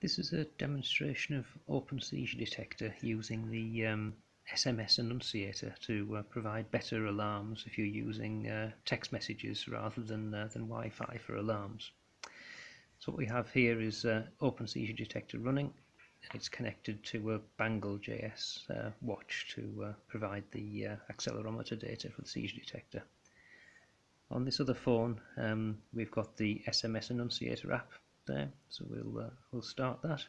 This is a demonstration of Open Seizure Detector using the um, SMS annunciator to uh, provide better alarms if you're using uh, text messages rather than, uh, than Wi-Fi for alarms. So what we have here is uh, Open Seizure Detector running and it's connected to a Bangle JS uh, watch to uh, provide the accelerometer data for the seizure detector. On this other phone um, we've got the SMS annunciator app there. So we'll uh, we'll start that.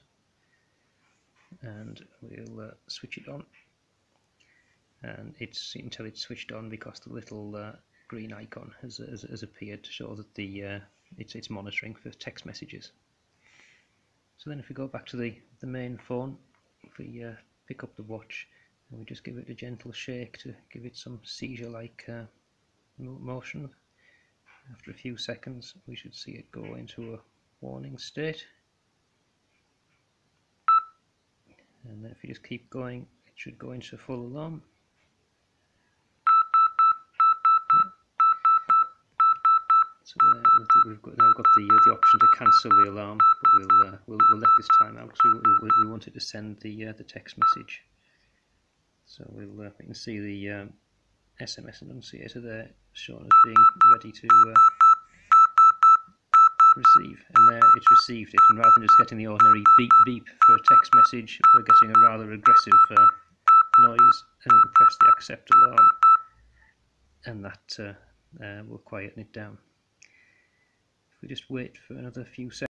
And we'll uh, switch it on. And it's until it's switched on because the little uh, green icon has, has, has, appeared to show that the uh, it's, it's monitoring for text messages. So then if we go back to the, the main phone if we uh, pick up the watch and we just give it a gentle shake to give it some seizure like uh, motion after a few seconds we should see it go into a warning state. And then if you just keep going it should go into full alarm. So uh, we've got, now got the, uh, the option to cancel the alarm but we'll, uh, we'll, we'll let this time out because we, we, we want it to send the, uh, the text message. So we'll, uh, we can see the um, SMS annunciator there shown as being ready to uh, receive and there it's received. It and rather than just getting the ordinary beep beep for a text message we're getting a rather aggressive uh, noise and press the accept alarm. And that uh, uh, will quieten it down. If we just wait for another few seconds